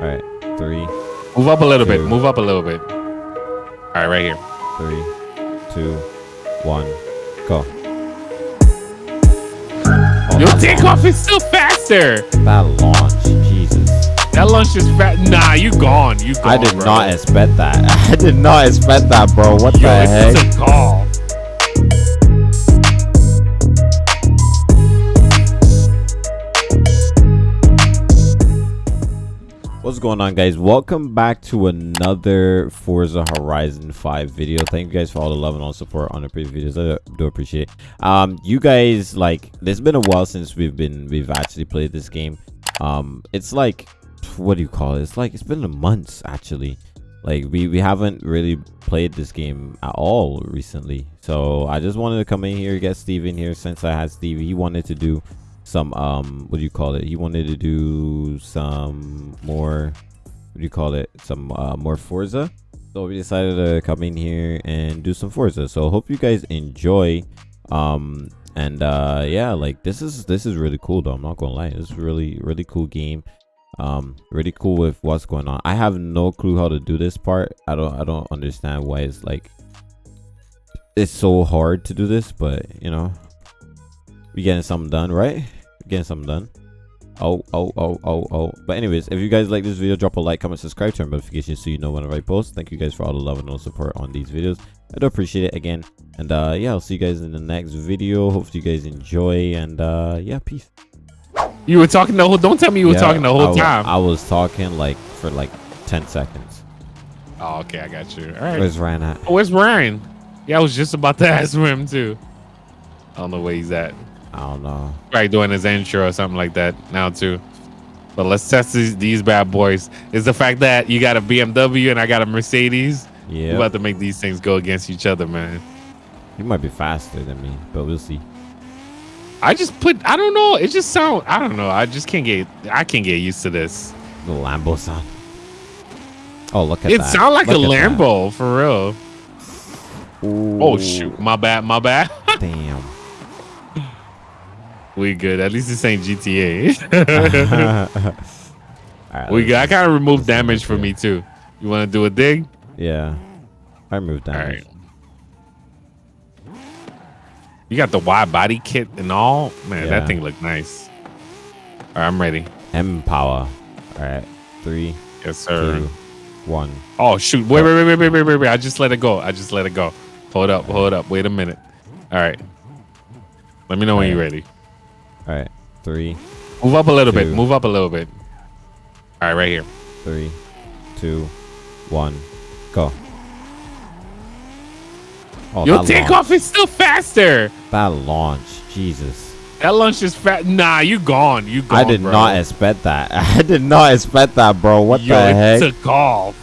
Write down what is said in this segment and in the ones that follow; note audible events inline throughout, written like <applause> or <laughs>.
All right, three, Move up a little bit. Move up a little bit. All right, right here. three, two, one, go. Oh, Your takeoff is still faster. That launch, Jesus. That lunch is fat. Nah, you gone. You gone. I did bro. not expect that. <laughs> I did not expect that, bro. What Yo, the heck? What's going on guys? Welcome back to another Forza Horizon 5 video. Thank you guys for all the love and all support on the previous videos. I do appreciate. Um you guys like there's been a while since we've been we've actually played this game. Um it's like what do you call it? It's like it's been a months actually. Like we we haven't really played this game at all recently. So I just wanted to come in here get Steve in here since I had Steve. He wanted to do some um what do you call it? He wanted to do some more what do you call it? Some uh more forza. So we decided to come in here and do some forza. So hope you guys enjoy um and uh yeah like this is this is really cool though. I'm not gonna lie. It's really really cool game. Um really cool with what's going on. I have no clue how to do this part. I don't i don't understand why it's like it's so hard to do this but you know we getting something done right getting something done oh oh oh oh oh but anyways if you guys like this video drop a like comment subscribe turn notifications so you know whenever i post thank you guys for all the love and all the support on these videos i do appreciate it again and uh yeah i'll see you guys in the next video hopefully you guys enjoy and uh yeah peace You were talking the whole. Don't tell me you were Yeah, talking the whole wa- time. i was talking like for like 10 seconds oh, okay, I got you. All right. where's ryan at Oh, where's Ryan? Yeah, I was just about to <laughs> ask him too. I don't know where he's at. I don't know Probably doing his intro or something like that now too. But let's test these, these bad boys. Is the fact that you got a BMW and I got a Mercedes. We're yeah about to make these things go against each other, man. you might be faster than me but we'll see I just put. I don't know. It just sound. I don't know. I just can't get. I can't get used to this. the lambo sound oh look at It that It sound like a Look that. Lambo for real. Oh shoot! My bad. My bad. <laughs> damn we good. At least this ain't GTA. Alright, we good. I kind of removed damage for me too. You want to do a dig? Yeah. I All damage. right. You got the wide body kit and all. Man, Yeah. that thing look nice. All right, I'm ready. M power. Alright. Three, Yes, sir. two, one. Oh shoot! Wait, wait, wait, wait, wait, wait, wait, wait! I just let it go. I just let it go. Hold up, hold up. Wait a minute. All right. Let me know when you're ready. Alright. Three, Move up a little bit. Move up a little bit. All right, right here. three, two, one. Go. Oh, Your takeoff is still faster. That launch. Jesus. That launch is fat. Nah, you gone. You gone. I did bro. not expect that. <laughs> I did not expect that, bro. What Yo, the it heck? took off.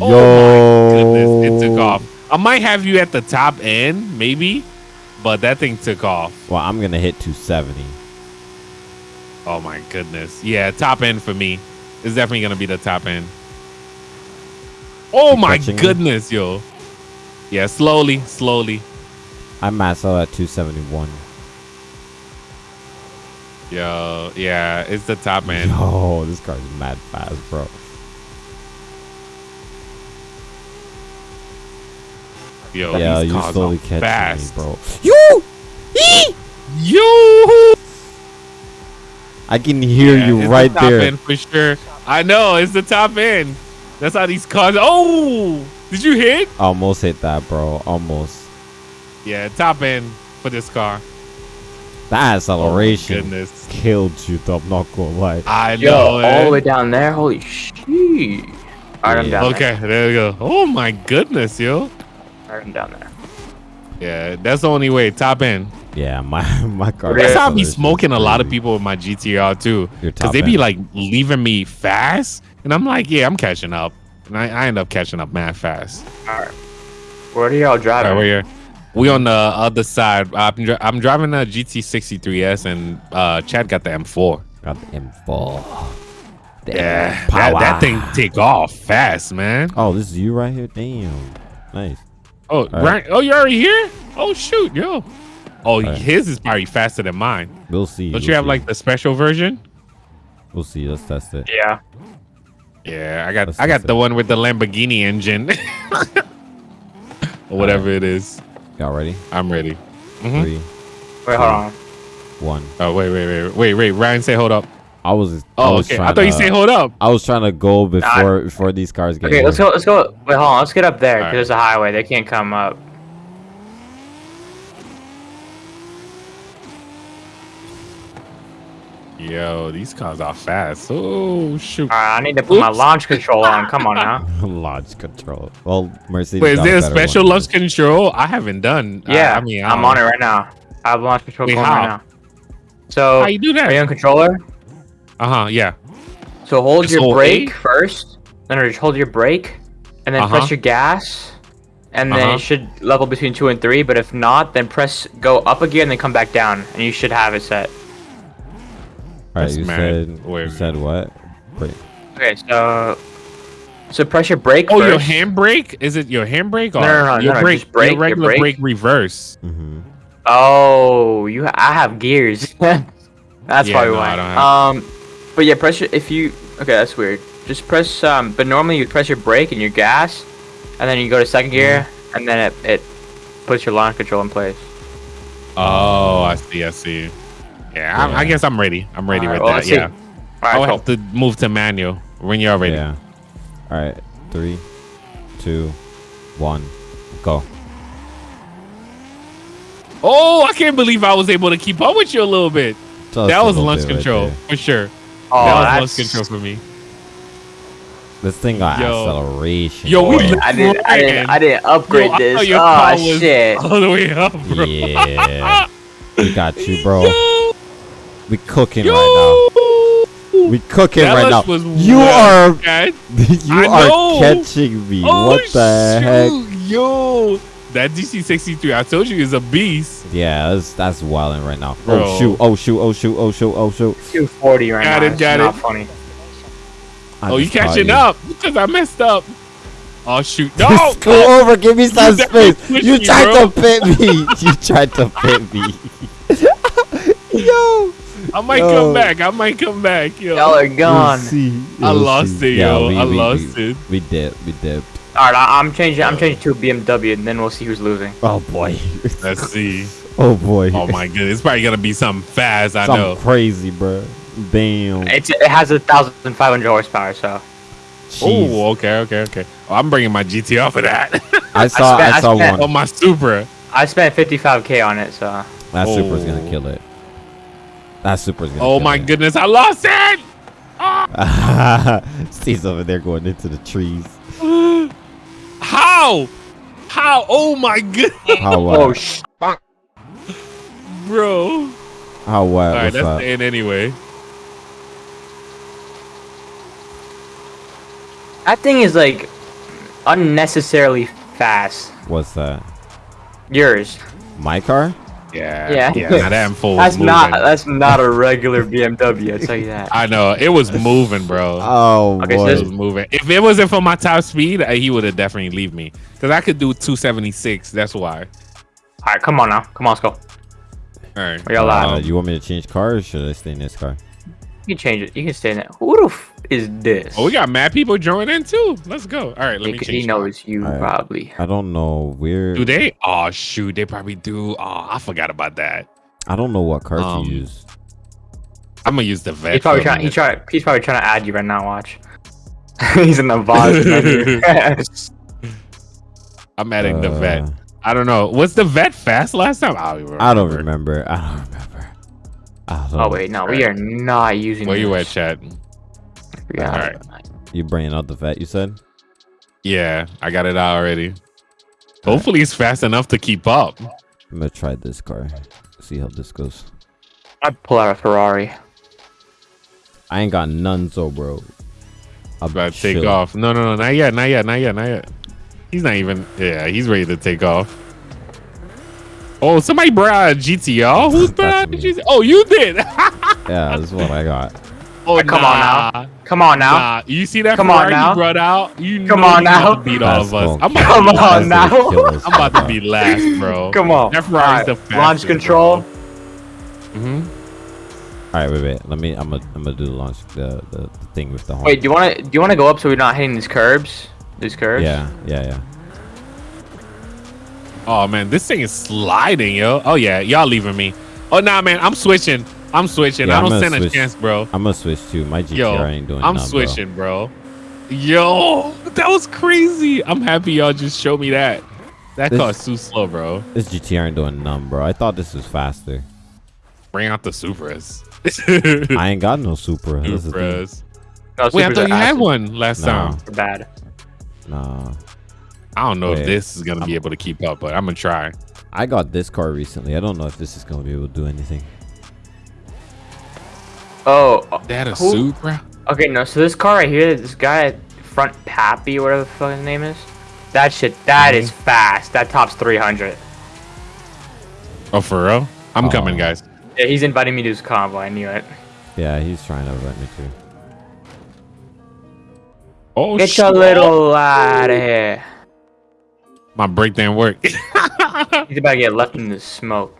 Yo. Oh my goodness, it took off. I might have you at the top end, maybe, but that thing took off. Well, I'm gonna hit 270. Oh my goodness. Yeah, top end for me. It's definitely gonna be the top end. Oh You my catching me? goodness, yo. Yeah, slowly, slowly. I maxed out at 271. Yo, yeah, it's the top end. Yo, this car's mad fast, bro. Yo, yeah, these you cars slowly are catching fast. me, bro. You! Eee! Yo, I can hear Yeah, you it's right the top there. end for sure. I know it's the top end. That's how these cars. Oh, did you hit? Almost hit that, bro. Almost. Yeah, top end for this car. That Oh, acceleration goodness. killed you, though. I'm not gonna lie. I Yo, know. all the way down there. Holy shit. Alright, I'm Yeah. down Okay, there we go. Oh my goodness, yo. There. Alright, down there. Yeah, that's the only way. Top end. Yeah, my <laughs> my car. That's how I be acceleration is smoking a lot of people with my GTR too. Because they be end. like leaving me fast. And I'm like, yeah, I'm catching up. And I, I end up catching up mad fast. Alright. Where are y'all driving? right, we're here. We on the other side. I'm, dri- I'm driving a GT63S and uh, Chad got the M4. Got the M4. The Yeah, M that, that thing take off fast, man. Oh, this is you right here. Damn, nice. Oh, right. right. Oh, you're already here? Oh, shoot, yo. Oh, right. his is probably faster than mine. We'll see. Don't we'll you have see. like the special version? We'll see. Let's test it. Yeah. Yeah, I got Let's I got just- the one with the Lamborghini engine. <laughs> or whatever it is. Y'all ready? I'm ready. Mhm. Three, Wait, hold on. one. Oh wait, wait, wait, wait, wait. Ryan, say hold up. I was. I Oh, was okay. I thought you said hold up. I was trying to go before before these cars get. Okay, here. let's go. Let's go. Wait, hold on. Let's get up there because Alright. there's a highway. They can't come up. Yo, these cars are fast. Oh shoot. Alright, I need to put my launch control on. Come on now. <laughs> launch control. Well, Mercedes. Wait, is got there a special one. launch control? I haven't done. I- Yeah, I, mean, I I'm on it right now. I have launch control Wait, going how? right now. So, How you do that? are you on controller? Uh huh. Yeah. So hold Just your hold brake A? first. No, no, just hold your brake, and then Uh-huh. press your gas, and then Uh-huh. it should level between two and three. But if not, then press go up again, and then come back down, and you should have it set. All right, you mad. said. Wait. You said what? Wait. Okay, so so press your brake Oh, first. your handbrake? Is it your handbrake or No, no, no, your no, no, brake? just brake, your your regular brake. brake reverse. Mm-hmm. Oh, you. I have gears. <laughs> that's Yeah, why we no, I don't have- Um, but yeah, press your if you. Okay, that's weird. Just press um. But normally you press your brake and your gas, and then you go to second gear, Mm-hmm. and then it it puts your launch control in place. Oh, I see. I see. Yeah, I, I guess I'm ready. I'm ready Alright, with well, that. Yeah. All I'll right, have to move to manual when you're ready. Yeah. All right. Three, two, one, go. Oh, I can't believe I was able to keep up with you a little bit. Just that was little launch bit right control for sure. Oh, that was that's- launch control for me. This thing got Yo. acceleration. Yo, we I didn't, I didn't, I didn't upgrade Yo, this. your Oh shit! all the way up, bro. Yeah. we got you, bro. Yo, We cooking yo. right now. We cooking That right now. was you well, are man. <laughs> you I are know. catching me. Oh, what the heck? Yo, that DC63, I told you, is a beast. Yeah, that's that's wilding right now. Oh, bro. Oh shoot! Oh shoot! Oh shoot! Oh shoot! Oh shoot! 240 right Got now. it, It's got not it. funny. I oh, you catching you. up because I messed up. Oh shoot! No, <laughs> Just go over. Give me some space. You tried bro. to pit me. <laughs> You tried to pit me. <laughs> Yo. I might Yo. come back. I might come back. Yo, Y'all are gone. We'll see. I We'll lost see. it, Yeah, yo. we- I we- lost we- it. We dipped. We dipped. All right, I, I'm changing. I'm oh. changing to a BMW, and then we'll see who's losing. Oh boy. Let's <laughs> see. oh boy. Oh my goodness, it's probably gonna be something fast. I Something know. crazy, bro. Damn. It's it has a thousand five hundred horsepower, so Oh, okay, okay, okay. Oh, I'm bringing my GTR for that. <laughs> I saw. spent- I I saw spent- oh, one. my Supra. I spent 55k on it. So That Supra's gonna Oh. kill it. That Supra's gonna. Oh kill my it. goodness, I lost it. <laughs> Ah! Steve's over there going into the trees. How? How? Oh my god, How <laughs> what? oh sh- bro. How what? All right, What's that's up? the end anyway. that thing is like unnecessarily fast. What's that? Yours. My car? Yeah, Yeah. yeah. <laughs> Now that info was That's moving. not. That's not a <laughs> regular BMW. I tell you that. I know it was <laughs> moving, bro. Oh Okay, so boy. it was moving. If it wasn't for my top speed, uh, he would have definitely leave me because I could do 276. That's why. All right, come on now. Come on, let's go. All right. Where y'all Uh, you want me to change cars or should I stay in this car? You can change it. You can stay in it. Who the f- is this? Oh, we got mad people joining in too. Let's go. All right, let me change. he knows you Alright. probably. I don't know. We're Do they? Oh shoot, they probably do. Oh, I forgot about that. I don't know what card Um, to use. I'm gonna use the vet. He's probably trying. He's minute. trying. He's probably trying to add you right now. Watch. <laughs> he's in the Vaz <laughs> menu. I'm adding the vet. Uh, I don't know. Was the vet fast last time? I don't even I don't remember. remember. I don't remember. Ah, I oh wait, no, we are not using. Where you at, this. chat? Yeah. Alright. You bringing out the vet? You said. Yeah, I got it out already. Hopefully, it's fast enough to keep up. I'm gonna try this car. See how this goes. I'd pull out a Ferrari. I ain't got none, so bro. I'm About to take off. No, no, no, not yet, not yet, not yet, not yet. He's not even. Yeah, he's ready to take off. Oh, somebody brought out a GTR. Who's brought out a That's Oh, you did. <laughs> Yeah, this is what I got. oh, Come on now. Come on now. Nah, you see that Come on Ferrari now. you brought out? You Come know on you about now. beat all of us. I'm about, Come to be on last. now. That's gonna kill us, I'm about to bro. be last, bro. <laughs> Come on. That Ferrari's Alright, the Launch fastest, control. hmm All All right, wait, wait. Let me. I'm gonna. I'm gonna do the launch. The, the the thing with the horn. Wait, do you want to do you want to go up so we're not hitting these curbs? These curbs? Yeah, yeah, yeah. Oh man, this thing is sliding, yo. Oh yeah, y'all leaving me. Oh nah, man, I'm switching. I'm switching. Yeah, I don't gonna stand a chance, bro. I'm gonna switch too. My GTR Yo, ain't doing. I'm none, switching, bro. Yo, that was crazy. I'm happy y'all just showed me that. That This- car's too slow, bro. This GTR ain't doing none, bro. I thought this was faster. Bring out the Supras. <laughs> I ain't got no Supra. This is the thing. Supras. No, Wait, I thought you had one last No. time. Bad. Nah, I don't know Wait. if this is gonna be able to keep up, but I'm gonna try. I got this car recently. I don't know if this is gonna be able to do anything. Oh, They a Who- Supra. okay. No, so this car right here, this guy front Pappy, whatever the fuck his name is, that shit, that is Mm-hmm. fast. That tops 300. Oh, for real? I'm Oh. coming, guys. Yeah, he's inviting me to his convo. I knew it. Yeah, he's trying to invite me too. Oh, Get shit. your little out of here. My brake didn't work. <laughs> He's about to get left in the smoke.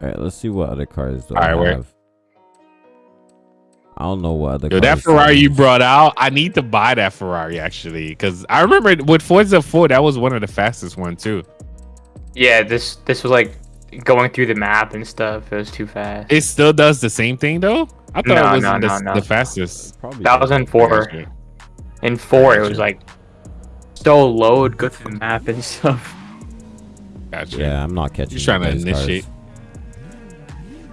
All right, let's see what other cars do All I right, where- have. I don't know what other. Yo, that Ferrari you brought out, I need to buy that Ferrari actually, because I remember with Forza 4, that was one of the fastest one too. Yeah, this this was like going through the map and stuff. It was too fast. It still does the same thing though. I thought No, it was no, the, no, no. the fastest. Probably That was in four. In four, it was like so low, it'd go through the map and stuff. Gotcha. Yeah, I'm not catching. Just trying to you guys' cars. initiate.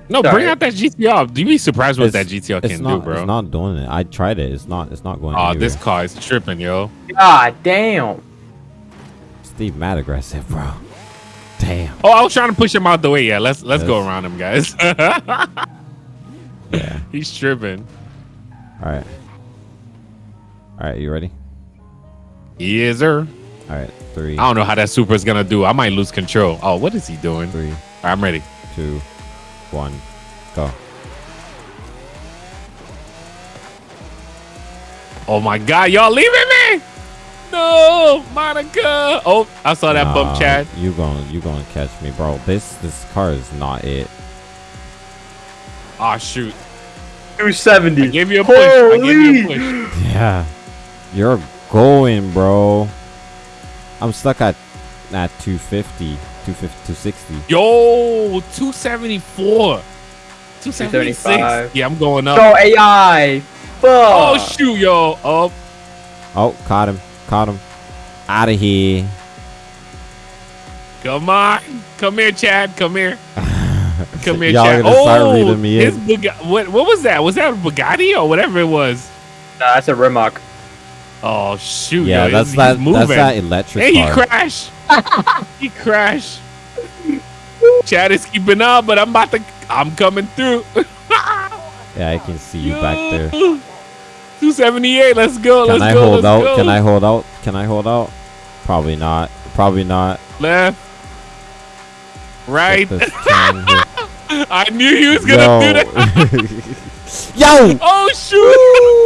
No, Sorry. bring out that GTR. Do You'd be surprised what that It's- GTR It's can not. do, bro. It's not doing it. I tried it. It's not. It's not going. Oh, anywhere. this car is tripping, yo. God damn. Steve mad aggressive, bro. Damn. Oh, I was trying to push him out the way. Yeah, let's let's go around him, guys. <laughs> Yeah. He's tripping. All right. All right. You ready? Yes, sir. All right. Three. I don't know how that Supra is gonna do. I might lose control. Oh, what is he doing? Three, I'm ready. two, one, go. Oh my god, y'all leaving me? No, Monica. Oh, I saw that bump, Nah, Chad. You gonna you gonna catch me, bro? This this car is not it. Oh shoot. 270. I gave you a push. I gave you a push. Yeah. You're going, bro. I'm stuck at at 250, 250, 260. Yo, 274. 276. 275. Yeah, I'm going up. Go AI. Fuck. Oh shoot, yo. Oh, Oh, caught him. Caught him. Out of here. come on. Come here, Chad. Come here. <laughs> Come here, Y'all Chad. gonna start Oh, reading me his in. Buga- what, what was that? Was that a Bugatti or whatever it was? Nah, that's a Rimac. Oh shoot. Yeah, yo, that's he's, that. He's. That's that electric Hey, he crashed. <laughs> he crashed. Chad is keeping up, but I'm about to. I'm coming through. <laughs> Yeah, I can see you back there. 278. Let's go. Can let's I go. hold out? Go. Can I hold out? Can I hold out? Probably not. Probably not. Left. Right. Get this turn here. <laughs> I knew he was gonna do that. Yo! Oh shoot!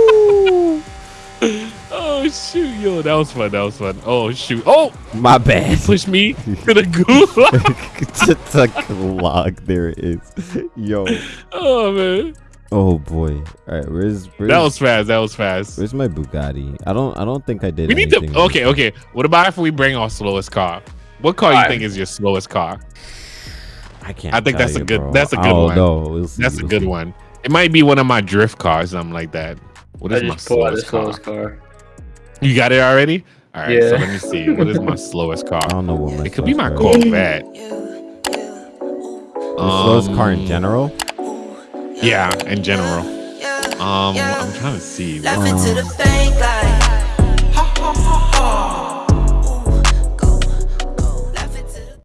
Oh shoot, yo, that was fun. That was fun. Oh shoot! Oh, My bad. push me <laughs> to the goo. Just a clock. There it is. Yo. oh man, Oh boy. All right. Where's where's that was fast. That was fast. where's my Bugatti? I don't I don't think I did. We need anything to. Okay, okay. What about if we bring our slowest car? What car you Alright. think is your slowest car? I can't. I think tell that's a good- bro. that's a good I don't one. know. We'll see, That's a we'll good see. one. It might be one of my drift cars, something like that. What I is my just pulled out slowest car? slowest car. You got it already? All right. So let me see. What is my slowest car? <laughs> I don't know what my It could be my car is. Corvette. The slowest car in Um, general. Yeah, in general. Um, I'm trying to see. Laughing Um,